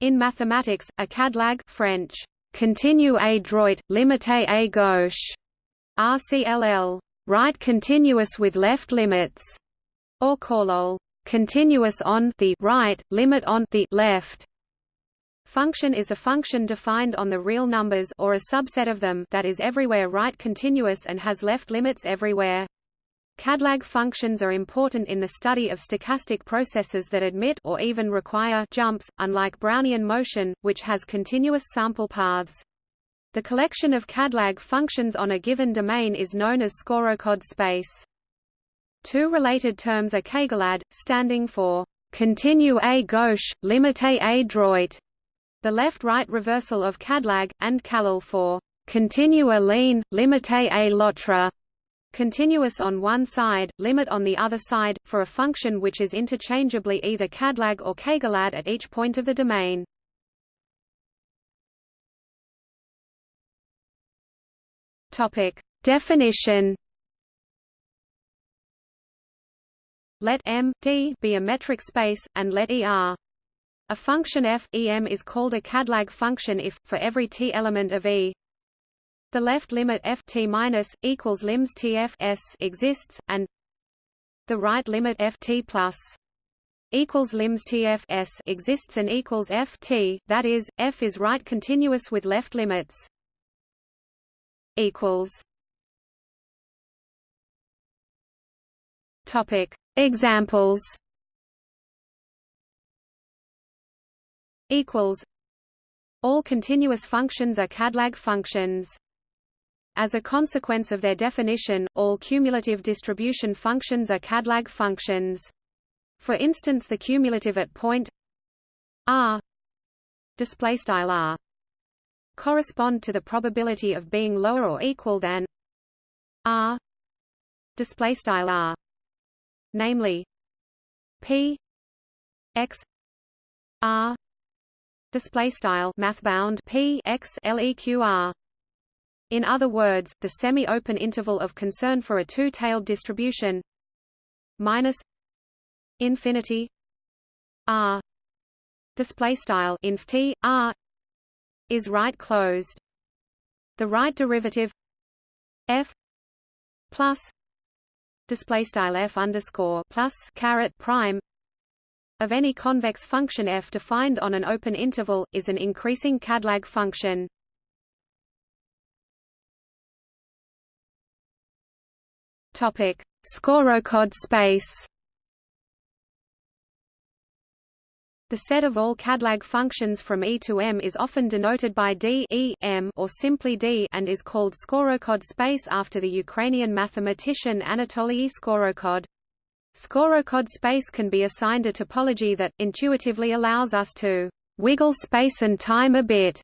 In mathematics, a CADLAG French, continue à droite, limité à gauche, RCLL, right continuous with left limits, or COLL, continuous on the right, limit on the left. Function is a function defined on the real numbers or a subset of them that is everywhere right continuous and has left limits everywhere. CADLAG functions are important in the study of stochastic processes that admit or even require jumps, unlike Brownian motion, which has continuous sample paths. The collection of CADLAG functions on a given domain is known as Skorokhod space. Two related terms are CAGLAD, standing for continue à gauche, limité à droite, the left-right reversal of CADLAG, and CALL for continue à lean, limité à l'autre, continuous on one side, limit on the other side, for a function which is interchangeably either CADLAG or CAGLAD at each point of the domain. Topic. Definition Let M D be a metric space, and let ER a function f em is called a CADLAG function if, for every t element of E, the left limit f t minus equals limbs tf s exists, and the right limit f t plus equals limbs tf s exists and equals f t. That is, f is right continuous with left limits. Equals. Topic Examples. Equals. All continuous functions are CADLAG functions. As a consequence of their definition, all cumulative distribution functions are CADLAG functions. For instance the cumulative at point r r correspond to the probability of being lower or equal than r r namely p x r display style math bound p x leq in other words, the semi-open interval of concern for a two-tailed distribution minus infinity r display style inf t r is right closed. The right derivative f plus display style f underscore plus caret prime of any convex function f defined on an open interval is an increasing CADLAG function. Topic: space. The set of all CADLAG functions from E to M is often denoted by D e M or simply D and is called Skorokhod space after the Ukrainian mathematician Anatoly Skorokhod. Skorokhod space can be assigned a topology that, intuitively allows us to «wiggle space and time a bit»,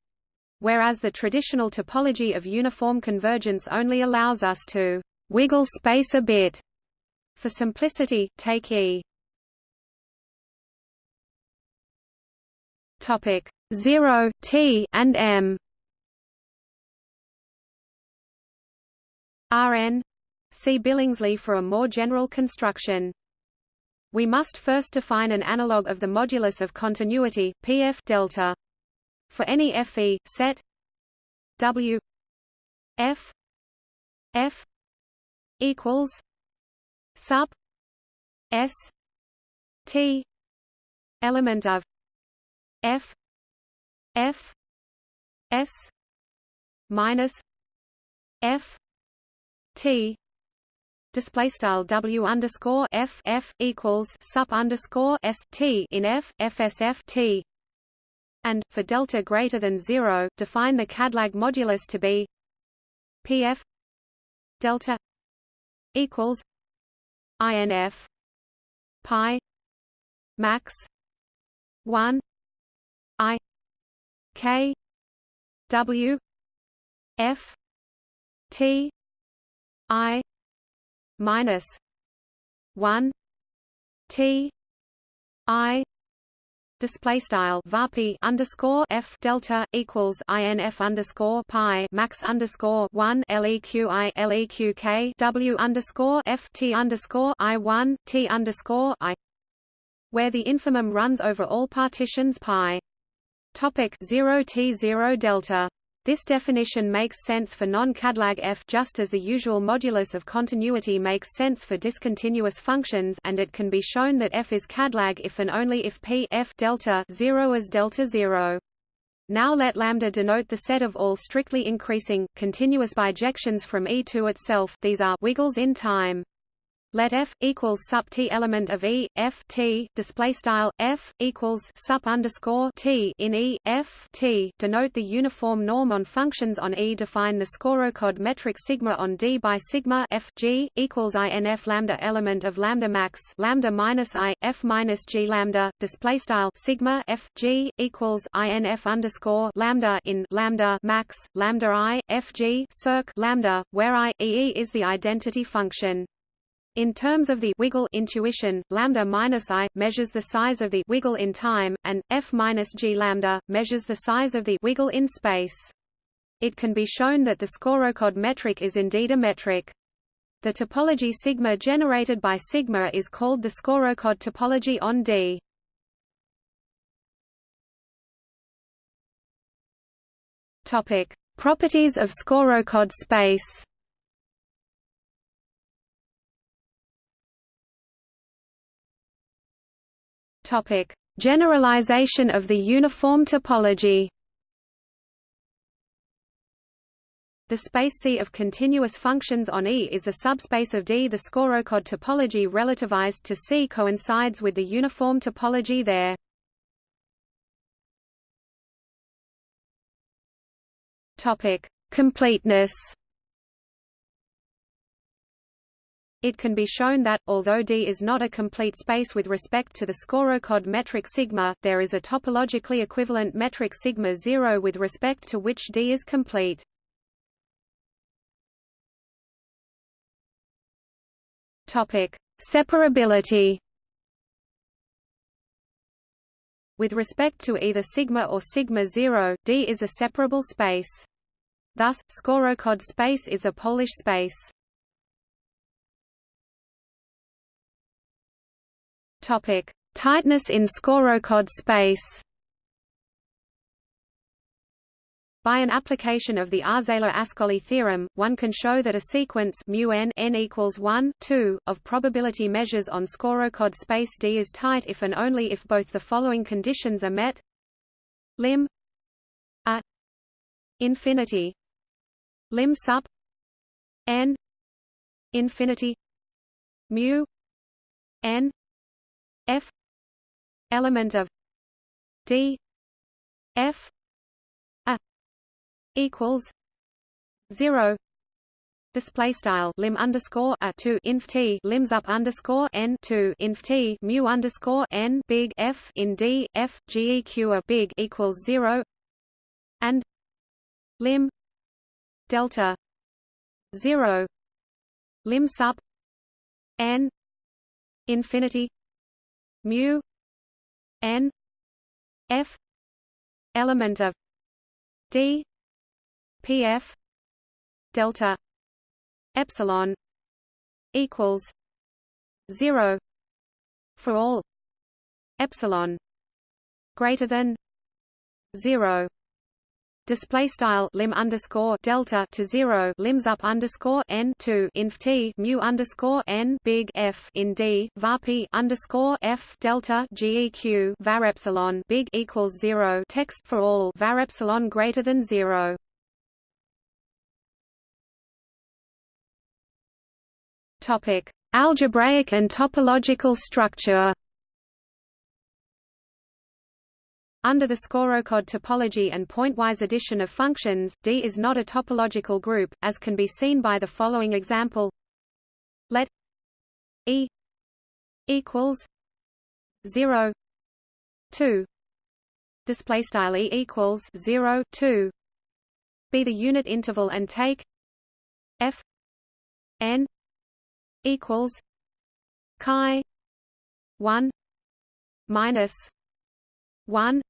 whereas the traditional topology of uniform convergence only allows us to wiggle space a bit. For simplicity, take E. Topic 0 T and M. Rn See Billingsley for a more general construction. We must first define an analog of the modulus of continuity, Pf delta. For any Fe, set W F F equals sub S T element of F F S minus F T display style W underscore F F equals sup underscore S T in F FSF T. And for delta greater than zero define the CADLAG modulus to be PF delta equals INF pi max 1 I K W F T I minus 1 T I display style varp underscore f delta equals inf underscore pi max underscore one leqi leqk w underscore f t underscore i one t underscore i, where the infimum runs over all partitions pi. Topic 0 T 0 delta this definition makes sense for non-Cadlag f just as the usual modulus of continuity makes sense for discontinuous functions and it can be shown that f is Cadlag if and only if p f delta 0 is delta 0. Now let lambda denote the set of all strictly increasing, continuous bijections from E to itself these are wiggles in time. Let f equals sup t element of E f t display style f equals sup underscore t in E f t denote the uniform norm on functions on E. Define the Skorokhod metric sigma on D by sigma f g equals inf lambda element of lambda max lambda minus i f minus g lambda display style sigma f g equals inf underscore lambda in lambda max lambda i f g circ lambda where i e is the identity function. In terms of the wiggle intuition, lambda minus i measures the size of the wiggle in time, and f minus g lambda measures the size of the wiggle in space. It can be shown that the Skorokhod metric is indeed a metric. The topology sigma generated by sigma is called the Skorokhod topology on D. Topic: Properties of Skorokhod space. Topic: Generalization of the uniform topology. The space C of continuous functions on E is a subspace of D. The Skorokhod topology relativized to C coincides with the uniform topology there. Topic: Completeness. It can be shown that, although D is not a complete space with respect to the Skorokhod metric sigma, there is a topologically equivalent metric sigma 0 with respect to which D is complete. Topic: Separability. With respect to either sigma or sigma 0, D is a separable space. Thus, Skorokhod space is a Polish space. Topic: Tightness in Skorokhod space. By an application of the Arzelà-Ascoli theorem, one can show that a sequence mu n, n equals 1, 2, of probability measures on Skorokhod space D is tight if and only if both the following conditions are met. Lim a infinity lim sup n infinity mu n f element of d f a equals 0 display style lim underscore a two inf t lims up underscore n two inf t mu underscore n big f in d f geq a big equals zero. And lim delta zero lim sub n infinity mu n f element of d pf delta epsilon equals 0 for all epsilon greater than 0 display style lim underscore delta to zero lims up underscore n to inf t mu underscore n big F in D var p underscore F delta geq var epsilon big equals zero text for all var epsilon greater than zero. Topic: Algebraic and topological structure. Under the Skorokhod topology and pointwise addition of functions, D is not a topological group, as can be seen by the following example. Let E equals 0 2 display style E equals 0 2 be the unit interval and take F n equals chi 1 minus 1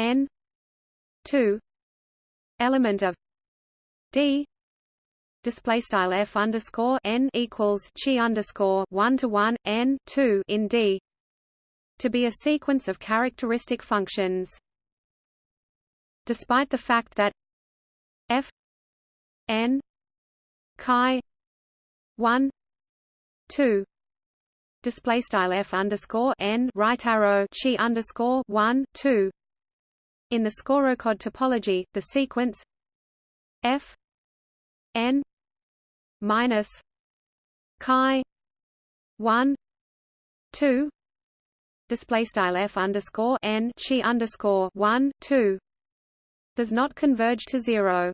n 2 element of d display style f underscore n equals chi underscore one to one n two in d to be a sequence of characteristic functions. despite the fact that f n chi 1 2 display style f underscore n right arrow chi underscore 1 2 in the Skorokhod topology the sequence f n minus chi 1 2 display style f underscore n chi underscore 1 2 does not converge to zero